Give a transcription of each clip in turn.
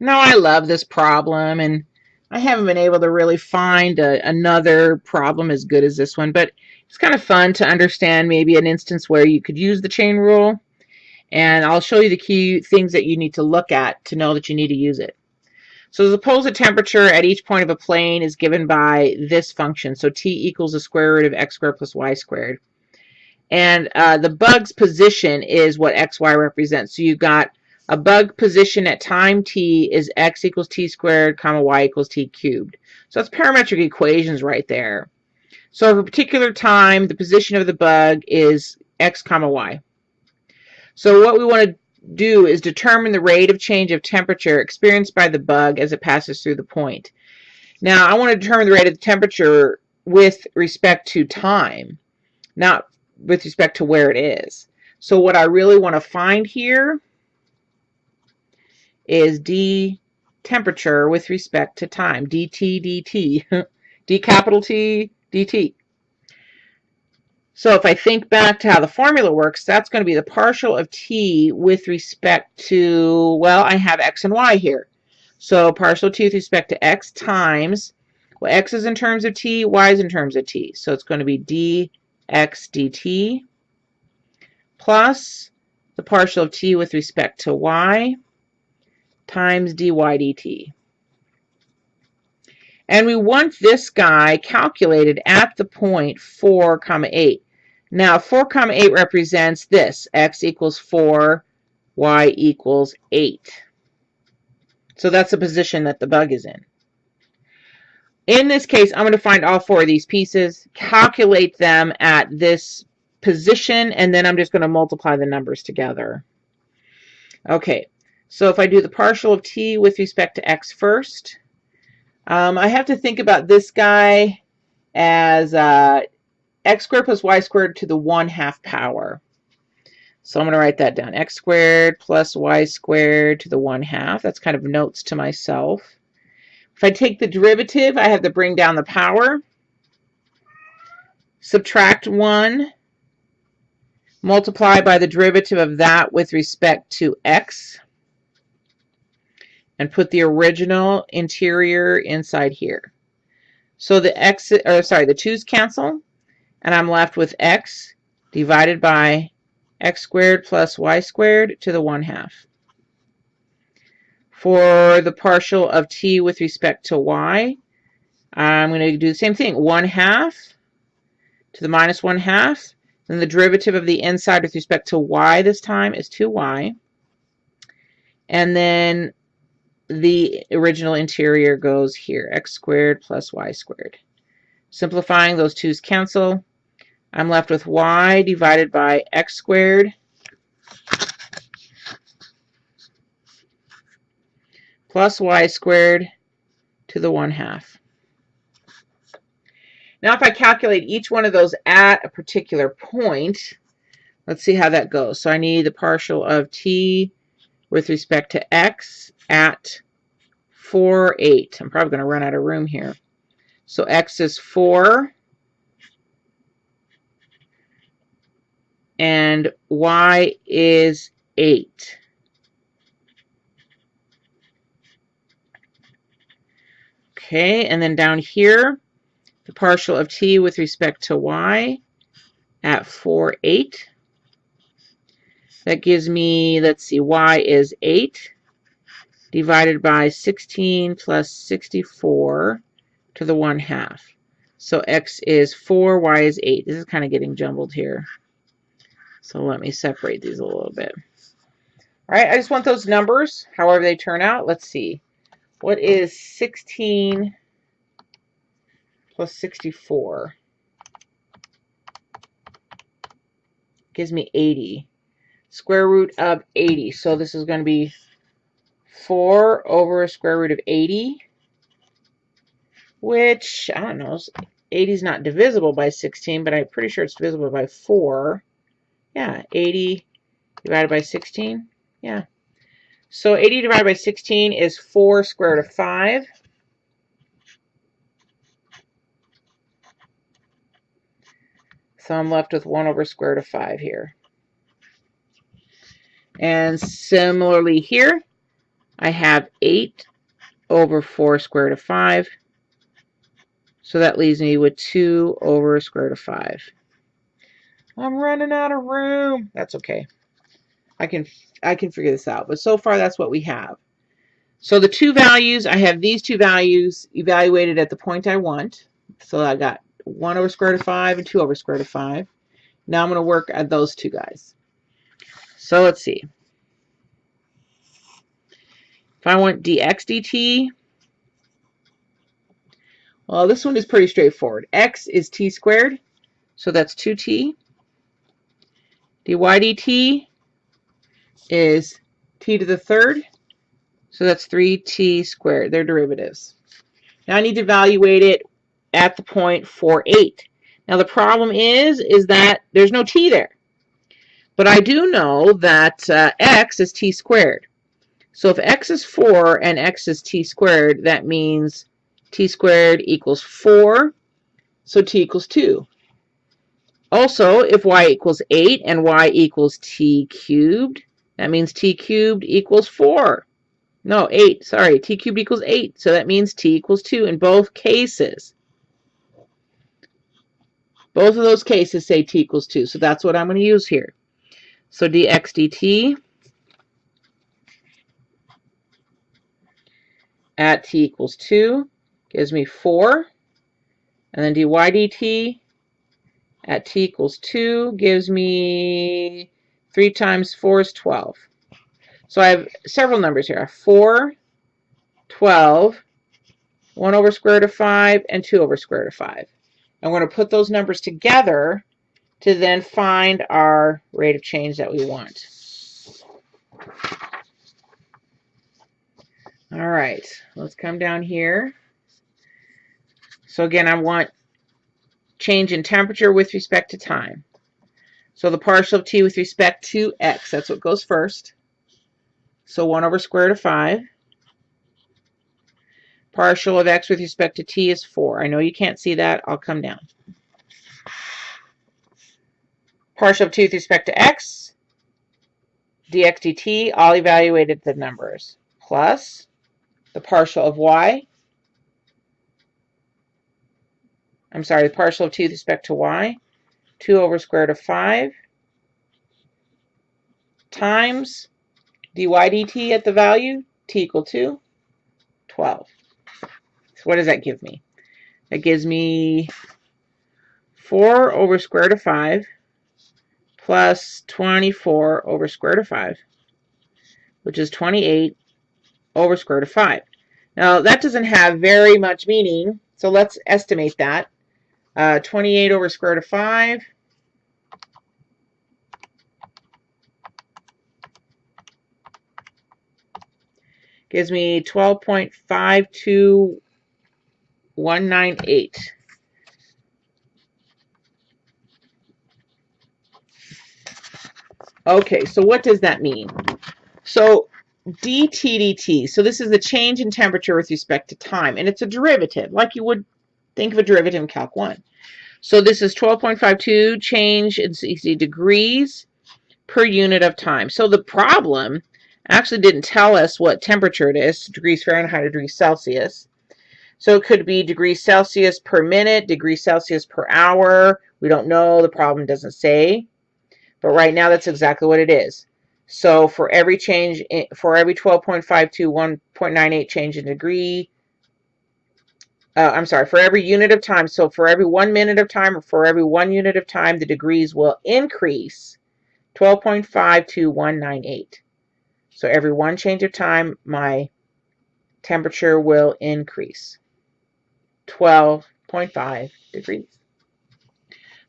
Now I love this problem and I haven't been able to really find a, another problem as good as this one, but it's kind of fun to understand maybe an instance where you could use the chain rule. And I'll show you the key things that you need to look at to know that you need to use it. So suppose the temperature at each point of a plane is given by this function. So t equals the square root of x squared plus y squared. And uh, the bug's position is what xy represents. So you've got a bug position at time t is x equals t squared, comma y equals t cubed. So that's parametric equations right there. So for a particular time, the position of the bug is x comma y. So what we want to do is determine the rate of change of temperature experienced by the bug as it passes through the point. Now, I want to determine the rate of the temperature with respect to time, not with respect to where it is. So what I really want to find here is d temperature with respect to time, dt dt, d capital T dt. So if I think back to how the formula works, that's going to be the partial of t with respect to, well, I have x and y here. So partial t with respect to x times, well, x is in terms of t, y is in terms of t. So it's going to be dx dt plus the partial of t with respect to y times dy dt. And we want this guy calculated at the point 4 comma 8. Now 4 comma 8 represents this, x equals 4, y equals 8. So that's the position that the bug is in. In this case, I'm going to find all four of these pieces, calculate them at this position, and then I'm just going to multiply the numbers together. Okay, so if I do the partial of t with respect to x first, um, I have to think about this guy as uh, x squared plus y squared to the 1 half power. So I'm going to write that down. x squared plus y squared to the 1 half. That's kind of notes to myself. If I take the derivative, I have to bring down the power. Subtract 1. Multiply by the derivative of that with respect to x and put the original interior inside here. So the x, or sorry, the 2's cancel, and I'm left with x divided by x squared plus y squared to the 1 half. For the partial of t with respect to y, I'm going to do the same thing. 1 half to the minus 1 half. Then the derivative of the inside with respect to y this time is 2y. And then the original interior goes here, x squared plus y squared. Simplifying, those twos cancel. I'm left with y divided by x squared plus y squared to the 1 half. Now if I calculate each one of those at a particular point, let's see how that goes. So I need the partial of t with respect to x at 4, 8. I'm probably going to run out of room here. So x is 4. And y is 8. Okay, and then down here, the partial of t with respect to y at 4, 8. That gives me, let's see, y is 8 divided by 16 plus 64 to the 1 half. So x is 4, y is 8. This is kind of getting jumbled here. So let me separate these a little bit. All right, I just want those numbers, however they turn out. Let's see. What is 16 plus 64? Gives me 80. Square root of 80. So this is going to be 4 over a square root of 80, which, I don't know, 80 is not divisible by 16, but I'm pretty sure it's divisible by 4. Yeah, 80 divided by 16. Yeah. So 80 divided by 16 is 4 square root of 5. So I'm left with 1 over square root of 5 here. And similarly here, I have 8 over 4 square root of 5. So that leaves me with 2 over square root of 5. I'm running out of room. That's okay. I can I can figure this out. But so far that's what we have. So the two values, I have these two values evaluated at the point I want. So I got 1 over square root of 5 and 2 over square root of 5. Now I'm going to work at those two guys. So let's see. If I want dx dt, well, this one is pretty straightforward. x is t squared, so that's 2t. dy dt is t to the third, so that's 3t squared. They're derivatives. Now I need to evaluate it at the point 4, 8. Now the problem is, is that there's no t there. But I do know that uh, x is t squared. So if x is 4 and x is t squared, that means t squared equals 4, so t equals 2. Also, if y equals 8 and y equals t cubed, that means t cubed equals 4. No, 8. Sorry, t cubed equals 8. So that means t equals 2 in both cases. Both of those cases say t equals 2. So that's what I'm going to use here. So dx dt at t equals 2 gives me 4. And then dy dt at t equals 2 gives me 3 times 4 is 12. So I have several numbers here. I have 4, 12, 1 over square root of 5, and 2 over square root of 5. I'm going to put those numbers together to then find our rate of change that we want. All right, let's come down here. So again, I want change in temperature with respect to time. So the partial of t with respect to x, that's what goes first. So 1 over square root of 5. Partial of x with respect to t is 4. I know you can't see that. I'll come down. Partial of 2 with respect to x, dx dt, all evaluated the numbers, plus the partial of y. I'm sorry, the partial of 2 with respect to y, 2 over square root of 5, times dy dt at the value, t equal to 12. So what does that give me? That gives me 4 over square root of 5 plus 24 over square root of 5, which is 28 over square root of 5. Now, that doesn't have very much meaning, so let's estimate that. Uh, 28 over square root of 5 gives me 12.52198. Okay, so what does that mean? So dTdt, so this is the change in temperature with respect to time, and it's a derivative, like you would think of a derivative in Calc 1. So this is 12.52 change in degrees per unit of time. So the problem actually didn't tell us what temperature it is, degrees Fahrenheit or degrees Celsius. So it could be degrees Celsius per minute, degrees Celsius per hour. We don't know. The problem doesn't say. But right now, that's exactly what it is. So for every change, in, for every 12.52, 1.98 change in degree, uh, I'm sorry, for every unit of time, so for every one minute of time or for every one unit of time, the degrees will increase 12.52198. So every one change of time, my temperature will increase 12.5 degrees.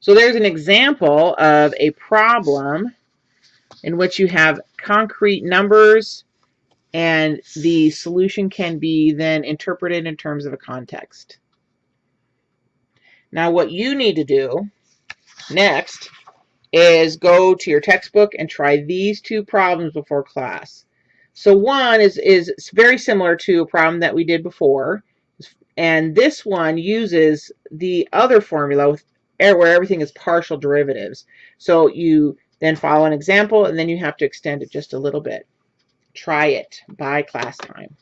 So there's an example of a problem in which you have concrete numbers and the solution can be then interpreted in terms of a context. Now what you need to do next is go to your textbook and try these two problems before class. So one is, is very similar to a problem that we did before. And this one uses the other formula with where everything is partial derivatives. So you then follow an example and then you have to extend it just a little bit. Try it by class time.